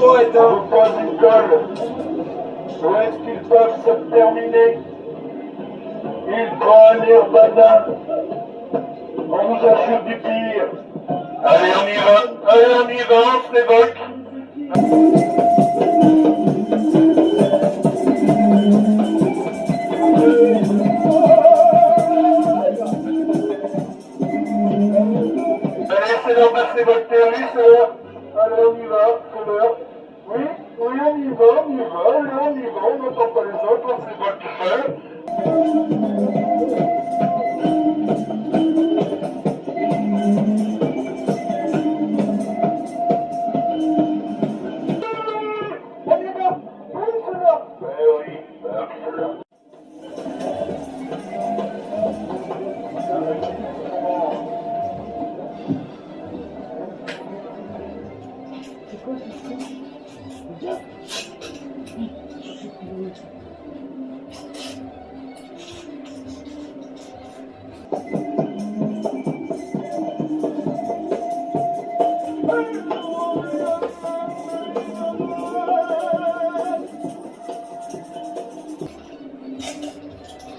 poète, hein. Vos points d'école, où est-ce qu'ils peuvent se terminer? Il prend un nirvana. On vous assure du pire. Allez, on y va. Allez, on y va, on se révolte. Allez, c'est l'heure de votre c'est l'heure. Allez, on y va, c'est l'heure. Oui, oui, on y va, on y va, allez, on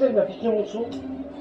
c'est l'heure. Euh, oui,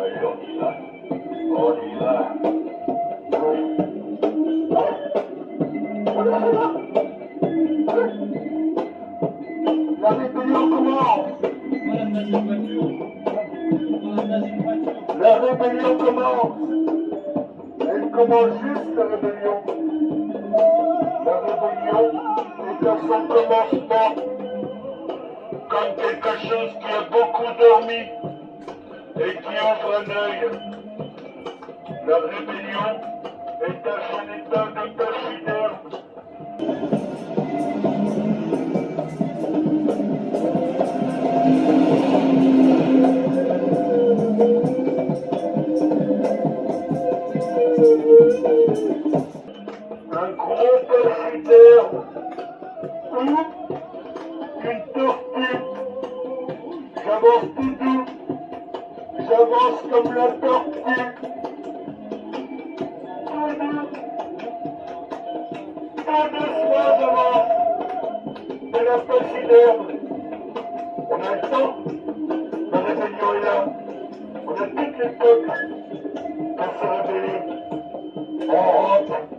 La rébellion commence. La rébellion commence. Elle commence juste la rébellion. La rébellion est à son comme quelque chose qui a beaucoup dormi et qui ouvre un œil. La rébellion est son état de pachyderme. Un gros pachyderme ou une tortue. J'avance tout doux. J'avance comme la tortue. Tout doucement devant de la facileur. On a le temps. La rébellion est là. On a toutes les peuples pour se révéler. On rentre.